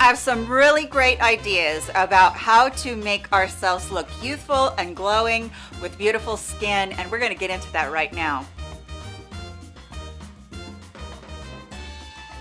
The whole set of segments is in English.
I have some really great ideas about how to make ourselves look youthful and glowing with beautiful skin and we're going to get into that right now.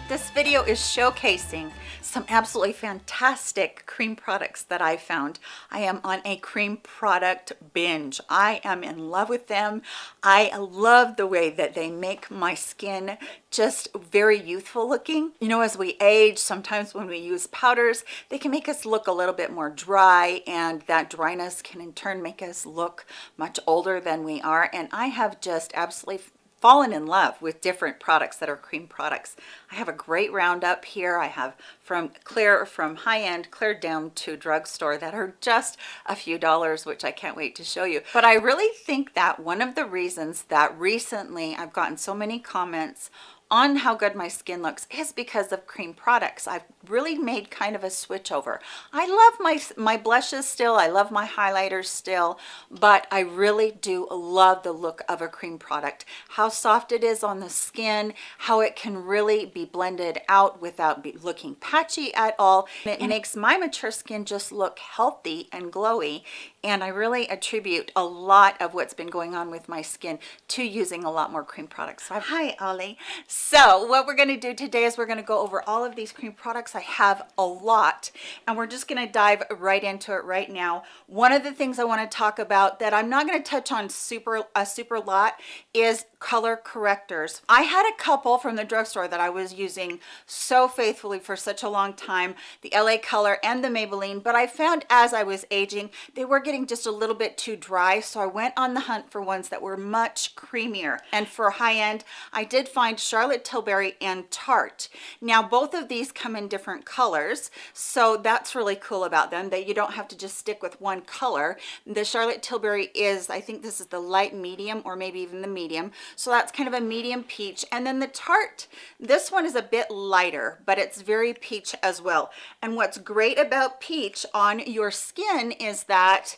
This video is showcasing some absolutely fantastic cream products that I found. I am on a cream product binge. I am in love with them. I love the way that they make my skin just very youthful looking. You know, as we age, sometimes when we use powders, they can make us look a little bit more dry and that dryness can in turn make us look much older than we are. And I have just absolutely fallen in love with different products that are cream products. I have a great roundup here. I have from clear, from high-end, clear down to drugstore that are just a few dollars, which I can't wait to show you. But I really think that one of the reasons that recently I've gotten so many comments on how good my skin looks is because of cream products. I've really made kind of a switch over. I love my, my blushes still. I love my highlighters still, but I really do love the look of a cream product. How soft it is on the skin, how it can really be blended out without looking patchy at all. It makes my mature skin just look healthy and glowy and I really attribute a lot of what's been going on with my skin to using a lot more cream products. So hi Ollie. So what we're going to do today is we're going to go over all of these cream products. I have a lot and we're just going to dive right into it right now. One of the things I want to talk about that I'm not going to touch on super a super lot is color correctors. I had a couple from the drugstore that I was using so faithfully for such a long time, the LA Color and the Maybelline, but I found as I was aging, they were getting just a little bit too dry, so I went on the hunt for ones that were much creamier. And for high end, I did find Charlotte Tilbury and Tarte. Now, both of these come in different colors, so that's really cool about them, that you don't have to just stick with one color. The Charlotte Tilbury is, I think this is the light medium or maybe even the medium. So that's kind of a medium peach. And then the Tarte, this one is a bit lighter, but it's very peach as well. And what's great about peach on your skin is that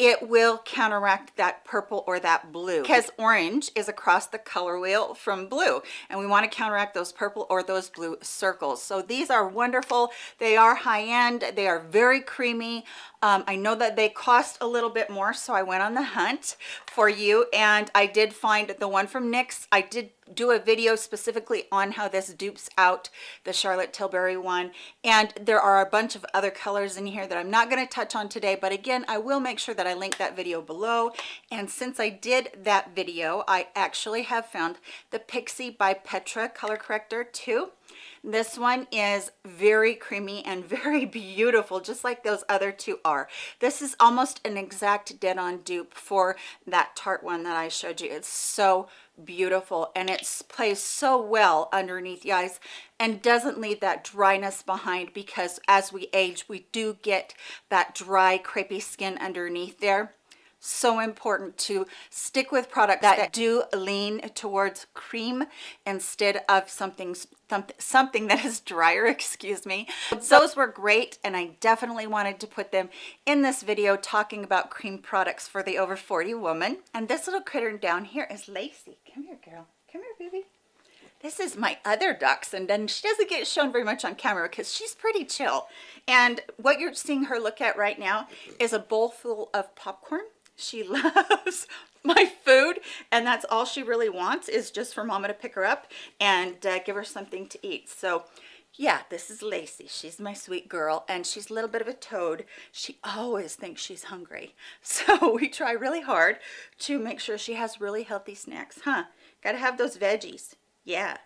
it will counteract that purple or that blue. Because orange is across the color wheel from blue and we want to counteract those purple or those blue circles. So these are wonderful. They are high end they are very creamy um, I know that they cost a little bit more, so I went on the hunt for you and I did find the one from NYX. I did do a video specifically on how this dupes out the Charlotte Tilbury one. And there are a bunch of other colors in here that I'm not going to touch on today, but again, I will make sure that I link that video below. And since I did that video, I actually have found the Pixi by Petra color corrector too this one is very creamy and very beautiful, just like those other two are. This is almost an exact dead-on dupe for that Tarte one that I showed you. It's so beautiful and it plays so well underneath the eyes and doesn't leave that dryness behind because as we age we do get that dry crepey skin underneath there so important to stick with products that do lean towards cream instead of something something that is drier excuse me. Those were great and i definitely wanted to put them in this video talking about cream products for the over 40 woman. And this little critter down here is lacey. Come here girl. Come here baby. This is my other dachshund and then she doesn't get shown very much on camera because she's pretty chill. And what you're seeing her look at right now is a bowl full of popcorn she loves my food and that's all she really wants is just for mama to pick her up and uh, give her something to eat. So yeah this is Lacey. She's my sweet girl and she's a little bit of a toad. She always thinks she's hungry. So we try really hard to make sure she has really healthy snacks huh? Gotta have those veggies. Yeah.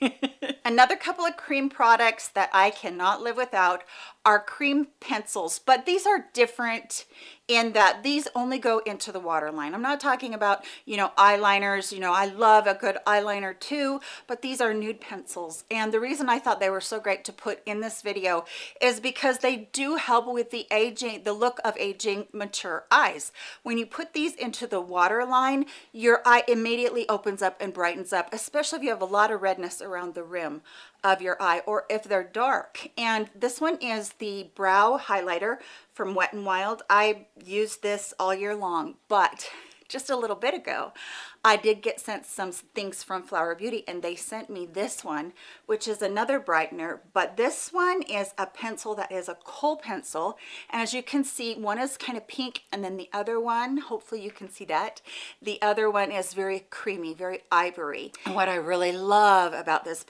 Another couple of cream products that I cannot live without are cream pencils, but these are different in that these only go into the waterline. I'm not talking about, you know, eyeliners. You know, I love a good eyeliner too, but these are nude pencils. And the reason I thought they were so great to put in this video is because they do help with the aging, the look of aging mature eyes. When you put these into the waterline, your eye immediately opens up and brightens up, especially if you have a lot of redness around the rim of your eye or if they're dark. And this one is the brow highlighter from Wet n Wild. I use this all year long, but just a little bit ago, I did get sent some things from Flower Beauty and they sent me this one, which is another brightener, but this one is a pencil that is a kohl pencil. And as you can see, one is kind of pink and then the other one, hopefully you can see that. The other one is very creamy, very ivory. And what I really love about this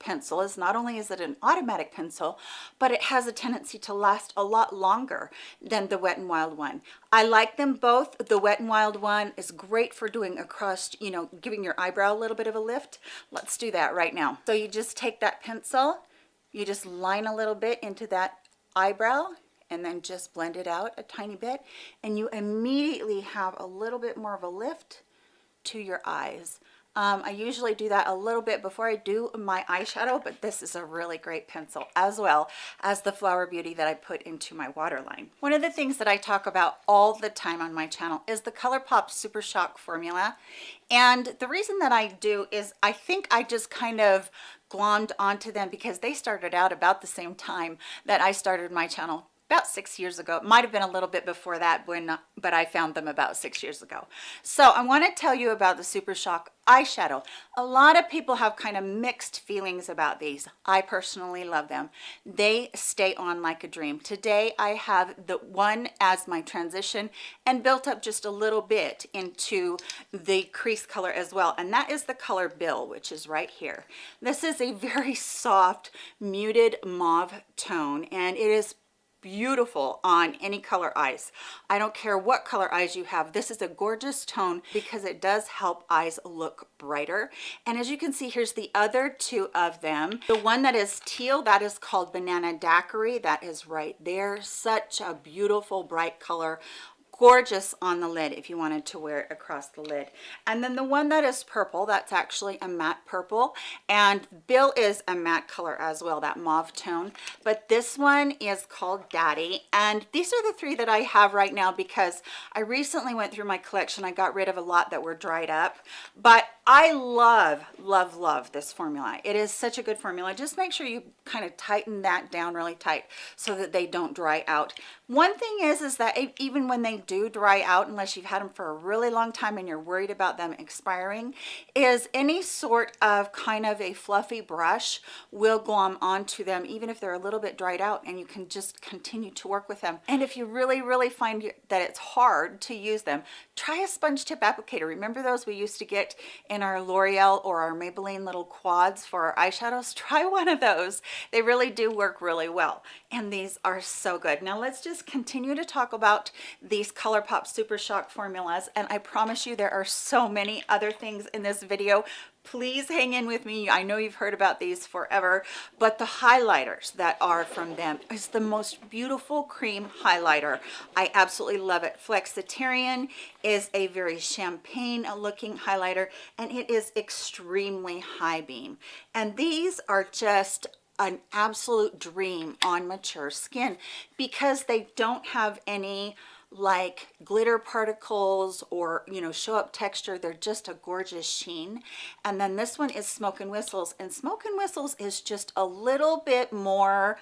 pencil is not only is it an automatic pencil, but it has a tendency to last a lot longer than the Wet n Wild one. I like them both. The Wet n Wild one is great for doing across, you know, giving your eyebrow a little bit of a lift. Let's do that right now. So you just take that pencil, you just line a little bit into that eyebrow and then just blend it out a tiny bit and you immediately have a little bit more of a lift to your eyes. Um, I usually do that a little bit before I do my eyeshadow, but this is a really great pencil as well as the Flower Beauty that I put into my waterline. One of the things that I talk about all the time on my channel is the ColourPop Super Shock formula. And the reason that I do is I think I just kind of glommed onto them because they started out about the same time that I started my channel about six years ago. It might have been a little bit before that, when, but I found them about six years ago. So I want to tell you about the Super Shock eyeshadow. A lot of people have kind of mixed feelings about these. I personally love them. They stay on like a dream. Today I have the one as my transition and built up just a little bit into the crease color as well. And that is the color Bill, which is right here. This is a very soft, muted mauve tone, and it is beautiful on any color eyes. I don't care what color eyes you have. This is a gorgeous tone because it does help eyes look brighter. And as you can see, here's the other two of them. The one that is teal, that is called Banana Daiquiri. That is right there. Such a beautiful bright color gorgeous on the lid if you wanted to wear it across the lid. And then the one that is purple that's actually a matte purple. And bill is a matte color as well that mauve tone. But this one is called daddy. And these are the three that i have right now because i recently went through my collection. I got rid of a lot that were dried up. But i love love love this formula. It is such a good formula. Just make sure you kind of tighten that down really tight so that they don't dry out. One thing is is that even when they do dry out unless you've had them for a really long time and you're worried about them expiring is any sort of kind of a fluffy brush will glom onto them even if they're a little bit dried out and you can just continue to work with them. And if you really really find that it's hard to use them try a sponge tip applicator. Remember those we used to get in our L'Oreal or our Maybelline little quads for our eyeshadows? Try one of those. They really do work really well. And these are so good. Now let's just continue to talk about these ColourPop Super Shock formulas and I promise you there are so many other things in this video. Please hang in with me. I know you've heard about these forever but the highlighters that are from them is the most beautiful cream highlighter. I absolutely love it. Flexitarian is a very champagne looking highlighter and it is extremely high beam. And these are just an absolute dream on mature skin because they don't have any like glitter particles or you know show up texture they're just a gorgeous sheen and then this one is smoke and whistles and smoke and whistles is just a little bit more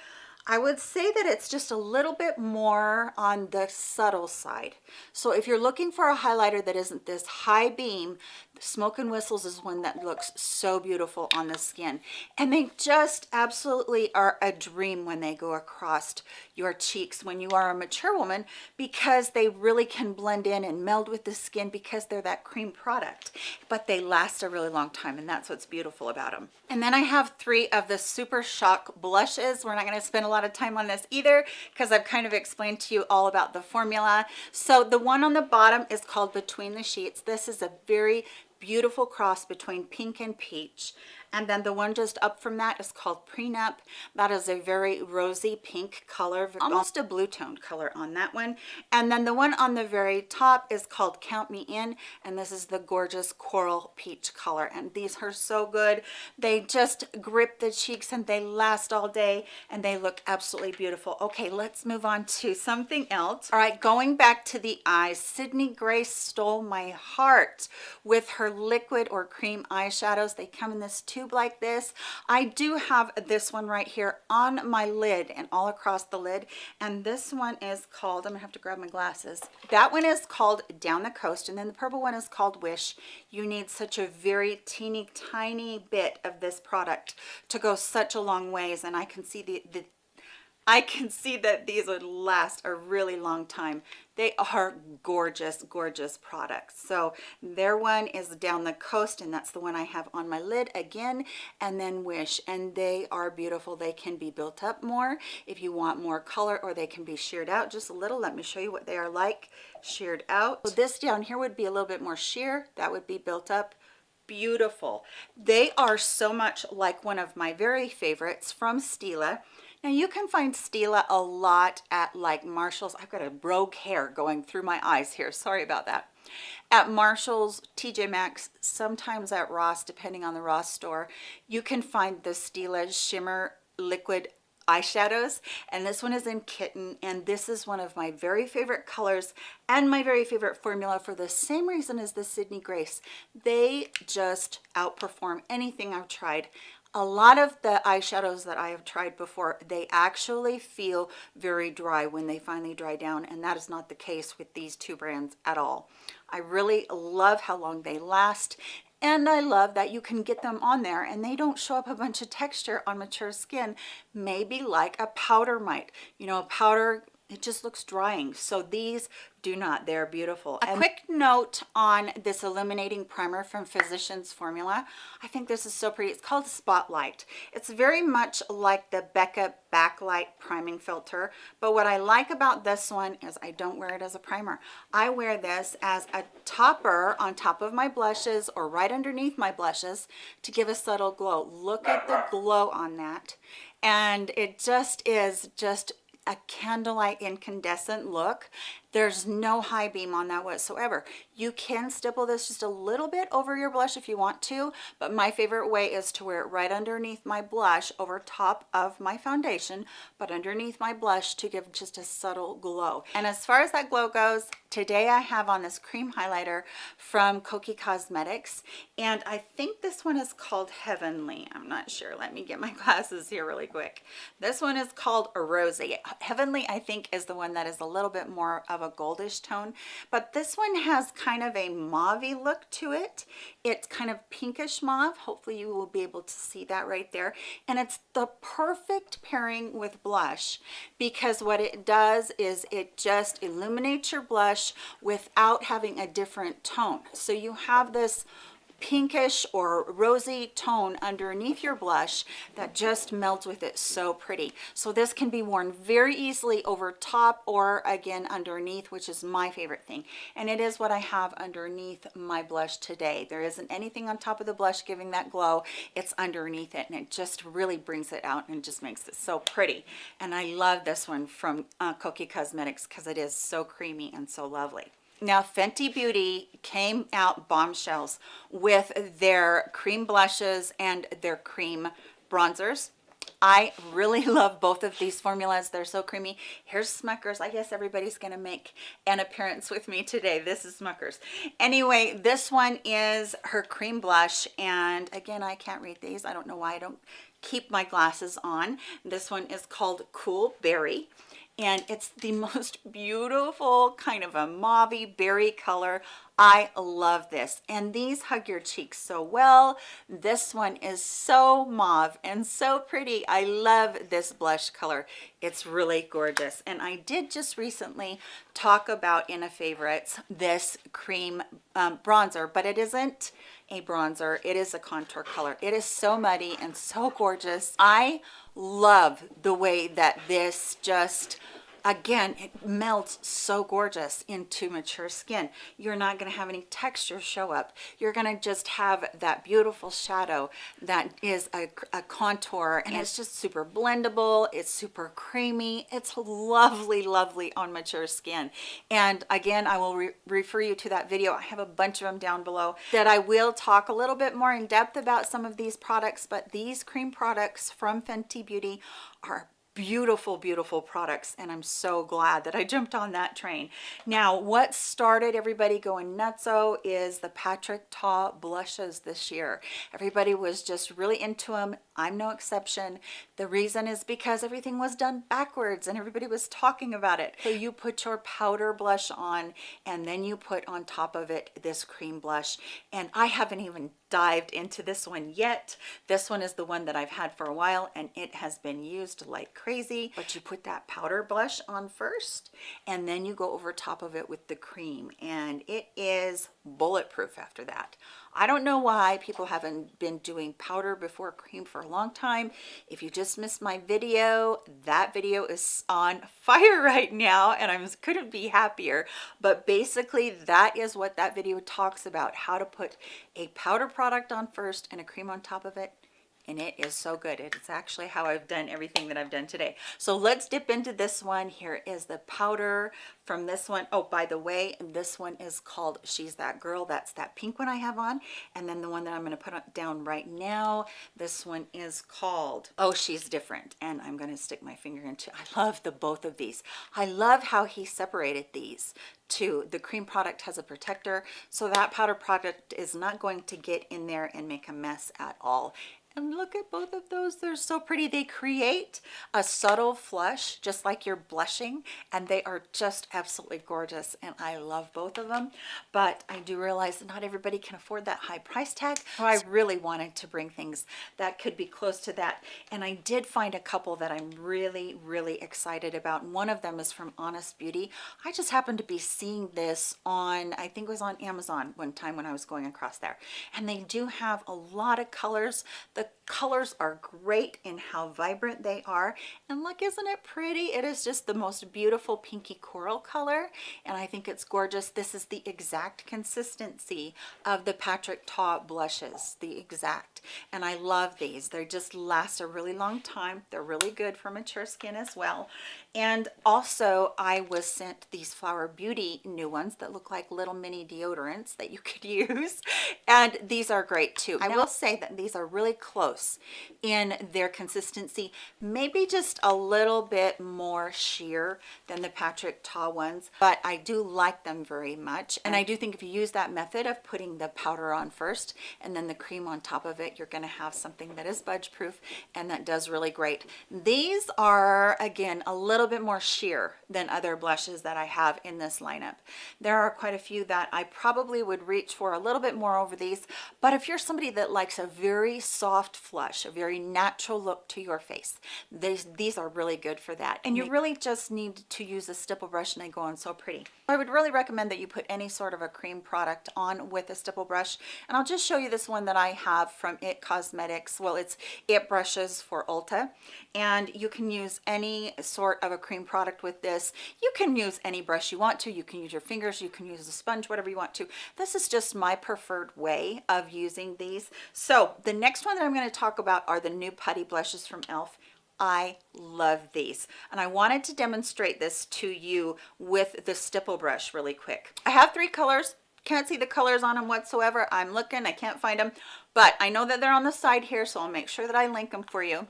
I would say that it's just a little bit more on the subtle side. So if you're looking for a highlighter that isn't this high beam, Smoke and Whistles is one that looks so beautiful on the skin. And they just absolutely are a dream when they go across your cheeks when you are a mature woman because they really can blend in and meld with the skin because they're that cream product. But they last a really long time and that's what's beautiful about them. And then I have three of the Super Shock blushes. We're not going to spend a lot of time on this either because I've kind of explained to you all about the formula. So the one on the bottom is called Between the Sheets. This is a very beautiful cross between pink and peach and then the one just up from that is called prenup. That is a very rosy pink color almost a blue toned color on that one. And then the one on the very top is called count me in and this is the gorgeous coral peach color. And these are so good. They just grip the cheeks and they last all day and they look absolutely beautiful. Okay let's move on to something else. All right going back to the eyes sydney grace stole my heart with her liquid or cream eyeshadows. They come in this two tube like this. I do have this one right here on my lid and all across the lid. And this one is called, I'm gonna have to grab my glasses. That one is called Down the Coast. And then the purple one is called Wish. You need such a very teeny tiny bit of this product to go such a long ways. And I can see the, the I can see that these would last a really long time. They are gorgeous, gorgeous products. So their one is down the coast and that's the one I have on my lid again and then Wish and they are beautiful. They can be built up more if you want more color or they can be sheared out just a little. Let me show you what they are like sheared out. So this down here would be a little bit more sheer. That would be built up beautiful. They are so much like one of my very favorites from Stila. Now you can find Stila a lot at like Marshall's. I've got a rogue hair going through my eyes here. Sorry about that. At Marshall's, TJ Maxx, sometimes at Ross, depending on the Ross store, you can find the Stila Shimmer Liquid eyeshadows and this one is in kitten and this is one of my very favorite colors and my very favorite formula for the same reason as the Sydney Grace they just outperform anything I've tried a lot of the eyeshadows that I have tried before, they actually feel very dry when they finally dry down, and that is not the case with these two brands at all. I really love how long they last, and I love that you can get them on there and they don't show up a bunch of texture on mature skin, maybe like a powder might. You know, a powder it just looks drying. So these do not they're beautiful. A and quick note on this illuminating primer from physicians formula. I think this is so pretty. It's called spotlight. It's very much like the becca backlight priming filter. But what i like about this one is i don't wear it as a primer. I wear this as a topper on top of my blushes or right underneath my blushes to give a subtle glow. Look at the glow on that. And it just is just a candlelight incandescent look there's no high beam on that whatsoever. You can stipple this just a little bit over your blush if you want to, but my favorite way is to wear it right underneath my blush over top of my foundation, but underneath my blush to give just a subtle glow. And as far as that glow goes, today I have on this cream highlighter from Kokie Cosmetics, and I think this one is called Heavenly. I'm not sure. Let me get my glasses here really quick. This one is called Rosy. Heavenly, I think, is the one that is a little bit more of a goldish tone but this one has kind of a mauve look to it. It's kind of pinkish mauve. Hopefully you will be able to see that right there. And it's the perfect pairing with blush because what it does is it just illuminates your blush without having a different tone. So you have this pinkish or rosy tone underneath your blush that just melts with it so pretty. So this can be worn very easily over top or again underneath which is my favorite thing. And it is what I have underneath my blush today. There isn't anything on top of the blush giving that glow. It's underneath it and it just really brings it out and just makes it so pretty. And I love this one from uh, Kokie Cosmetics because it is so creamy and so lovely now Fenty Beauty came out bombshells with their cream blushes and their cream bronzers. I really love both of these formulas. They're so creamy. Here's Smucker's. I guess everybody's going to make an appearance with me today. This is Smucker's. Anyway, this one is her cream blush. And again, I can't read these. I don't know why I don't keep my glasses on. This one is called Cool Berry and it's the most beautiful kind of a mauve berry color. I love this and these hug your cheeks so well. This one is so mauve and so pretty. I love this blush color. It's really gorgeous and I did just recently talk about in a favorites this cream um, bronzer but it isn't a bronzer. It is a contour color. It is so muddy and so gorgeous. I love the way that this just again it melts so gorgeous into mature skin. You're not going to have any texture show up. You're going to just have that beautiful shadow that is a, a, contour and it's just super blendable it's super creamy it's lovely lovely on mature skin. And again i will re refer you to that video. I have a bunch of them down below that i will talk a little bit more in depth about some of these products but these cream products from fenty beauty are beautiful, beautiful products. And I'm so glad that I jumped on that train. Now, what started everybody going nutso is the Patrick Ta blushes this year. Everybody was just really into them. I'm no exception. The reason is because everything was done backwards and everybody was talking about it. So you put your powder blush on and then you put on top of it this cream blush. And I haven't even dived into this one yet. This one is the one that I've had for a while and it has been used like crazy. But you put that powder blush on first and then you go over top of it with the cream and it is bulletproof after that. I don't know why people haven't been doing powder before cream for a long time. If you just missed my video, that video is on fire right now and I couldn't be happier. But basically that is what that video talks about, how to put a powder product on first and a cream on top of it and it is so good. It's actually how I've done everything that I've done today. So let's dip into this one. Here is the powder from this one. Oh, by the way, this one is called She's That Girl. That's that pink one I have on. And then the one that I'm going to put down right now, this one is called Oh, She's Different. And I'm going to stick my finger into, I love the both of these. I love how he separated these too. The cream product has a protector, so that powder product is not going to get in there and make a mess at all. And look at both of those. They're so pretty. They create a subtle flush, just like you're blushing, and they are just absolutely gorgeous. And I love both of them. But I do realize that not everybody can afford that high price tag. So I really wanted to bring things that could be close to that. And I did find a couple that I'm really, really excited about. One of them is from Honest Beauty. I just happened to be seeing this on, I think it was on Amazon one time when I was going across there. And they do have a lot of colors. The colors are great in how vibrant they are. And look isn't it pretty? It is just the most beautiful pinky coral color. And I think it's gorgeous. This is the exact consistency of the Patrick Ta blushes the exact. And I love these. They just last a really long time. They're really good for mature skin as well and also I was sent these Flower Beauty new ones that look like little mini deodorants that you could use. And these are great too. I will say that these are really close in their consistency maybe just a little bit more sheer than the Patrick Ta ones but I do like them very much. And I do think if you use that method of putting the powder on first and then the cream on top of it you're going to have something that is budge proof and that does really great. These are again a little bit more sheer than other blushes that I have in this lineup. There are quite a few that I probably would reach for a little bit more over these but if you're somebody that likes a very soft flush a very natural look to your face these these are really good for that. And you really just need to use a stipple brush and they go on so pretty. I would really recommend that you put any sort of a cream product on with a stipple brush. And I'll just show you this one that I have from IT Cosmetics. Well it's IT brushes for Ulta. And you can use any sort of a cream product with this. You can use any brush you want to. You can use your fingers you can use a sponge whatever you want to. This is just my preferred way of using these. So the next one that i'm going to talk about are the new putty blushes from elf I love these and I wanted to demonstrate this to you with the stipple brush really quick. I have three colors. Can't see the colors on them whatsoever. I'm looking I can't find them but I know that they're on the side here so I'll make sure that I link them for you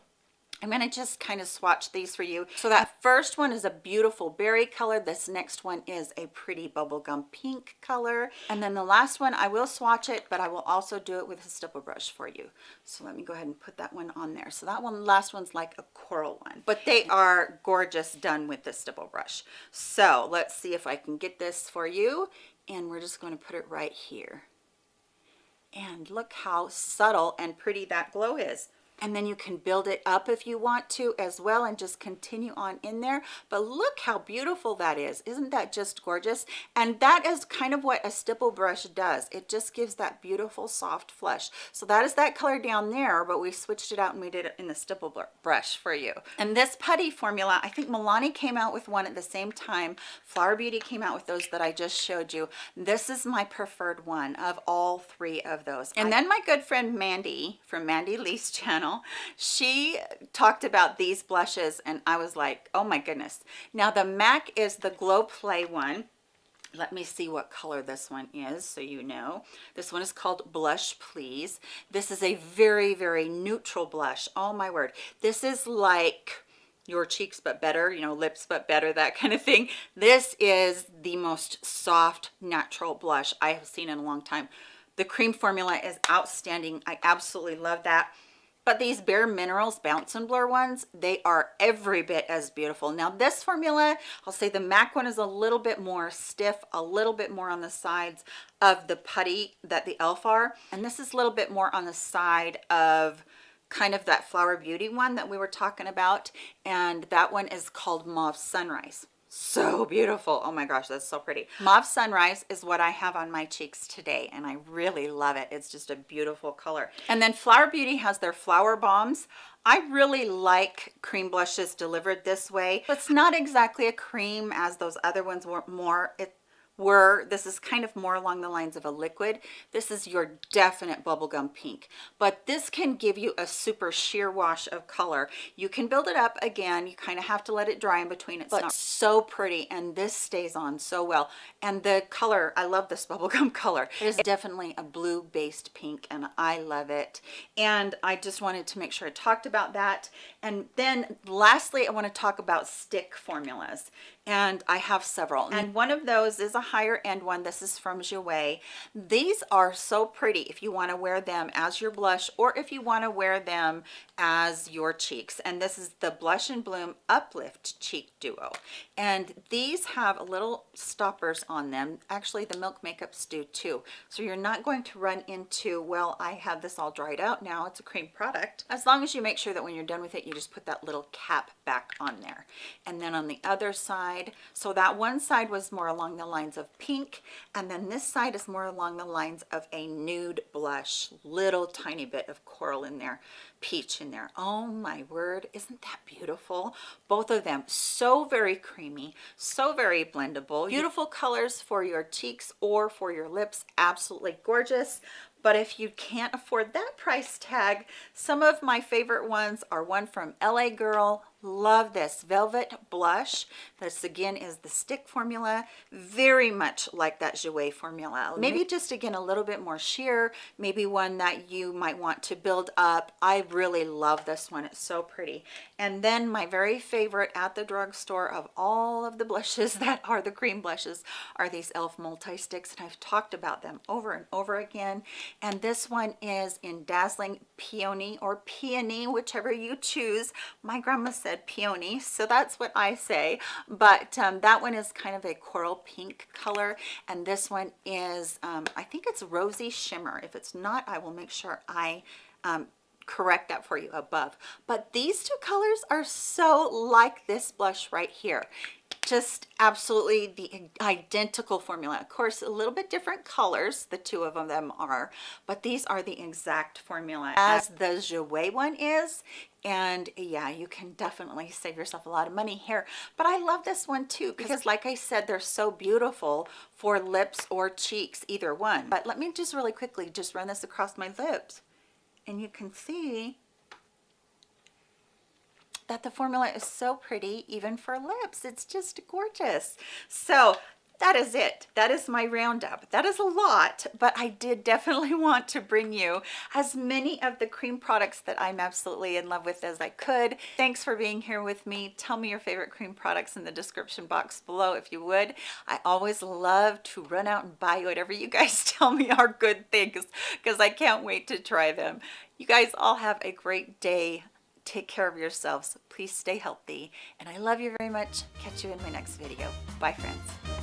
I'm going to just kind of swatch these for you. So that first one is a beautiful berry color. This next one is a pretty bubblegum pink color. And then the last one, I will swatch it, but I will also do it with a stipple brush for you. So let me go ahead and put that one on there. So that one, last one's like a coral one, but they are gorgeous done with the stipple brush. So let's see if I can get this for you. And we're just going to put it right here. And look how subtle and pretty that glow is and then you can build it up if you want to as well and just continue on in there. But look how beautiful that is. Isn't that just gorgeous? And that is kind of what a stipple brush does. It just gives that beautiful soft flush. So that is that color down there but we switched it out and we did it in the stipple brush for you. And this putty formula i think milani came out with one at the same time. Flower beauty came out with those that i just showed you. This is my preferred one of all three of those. And then my good friend mandy from mandy lee's channel channel she talked about these blushes and i was like oh my goodness. Now the mac is the glow play one. Let me see what color this one is so you know. This one is called blush please. This is a very very neutral blush. Oh my word. This is like your cheeks but better you know lips but better that kind of thing. This is the most soft natural blush i have seen in a long time. The cream formula is outstanding. I absolutely love that but these bare minerals bounce and blur ones they are every bit as beautiful. Now this formula i'll say the mac one is a little bit more stiff a little bit more on the sides of the putty that the elf are. And this is a little bit more on the side of kind of that flower beauty one that we were talking about. And that one is called mauve sunrise so beautiful. Oh my gosh that's so pretty. Mauve sunrise is what i have on my cheeks today and i really love it. It's just a beautiful color. And then flower beauty has their flower bombs. I really like cream blushes delivered this way. It's not exactly a cream as those other ones were more. It, were this is kind of more along the lines of a liquid. This is your definite bubblegum pink. But this can give you a super sheer wash of color. You can build it up again. You kind of have to let it dry in between. It's but not so pretty and this stays on so well. And the color i love this bubblegum color. It is definitely a blue based pink and i love it. And i just wanted to make sure i talked about that. And then lastly i want to talk about stick formulas and I have several. Mm. And one of those is a higher end one. This is from Jouer these are so pretty if you want to wear them as your blush or if you want to wear them as your cheeks. And this is the blush and bloom uplift cheek duo. And these have little stoppers on them. Actually the milk makeups do too. So you're not going to run into well I have this all dried out now it's a cream product. As long as you make sure that when you're done with it you just put that little cap back on there. And then on the other side so that one side was more along the lines of pink and then this side is more along the lines of a nude blush little tiny bit of coral in there peach in there. Oh my word isn't that beautiful? Both of them so very creamy so very blendable. Beautiful colors for your cheeks or for your lips absolutely gorgeous. But if you can't afford that price tag some of my favorite ones are one from la girl love this. Velvet blush. This again is the stick formula. Very much like that jouer formula. Mm-hmm. Maybe just again a little bit more sheer. Maybe one that you might want to build up. I really love this one. It's so pretty and then my very favorite at the drugstore of all of the blushes that are the cream blushes are these elf multi sticks and i've talked about them over and over again. And this one is in dazzling peony or peony whichever you choose. My grandma said said peony so that's what I say. But um, that one is kind of a coral pink color and this one is um, I think it's rosy shimmer. If it's not I will make sure I um, correct that for you above. But these two colors are so like this blush right here. Just absolutely the identical formula. Of course a little bit different colors the two of them are but these are the exact formula. As the Jouer one is and yeah you can definitely save yourself a lot of money here. But I love this one too because like I said they're so beautiful for lips or cheeks either one. But let me just really quickly just run this across my lips and you can see that the formula is so pretty even for lips. It's just gorgeous. So that is it. That is my roundup. That is a lot but i did definitely want to bring you as many of the cream products that i'm absolutely in love with as i could. Thanks for being here with me. Tell me your favorite cream products in the description box below if you would. I always love to run out and buy whatever you guys tell me are good things because i can't wait to try them. You guys all have a great day. Take care of yourselves. Please stay healthy and i love you very much. Catch you in my next video. Bye friends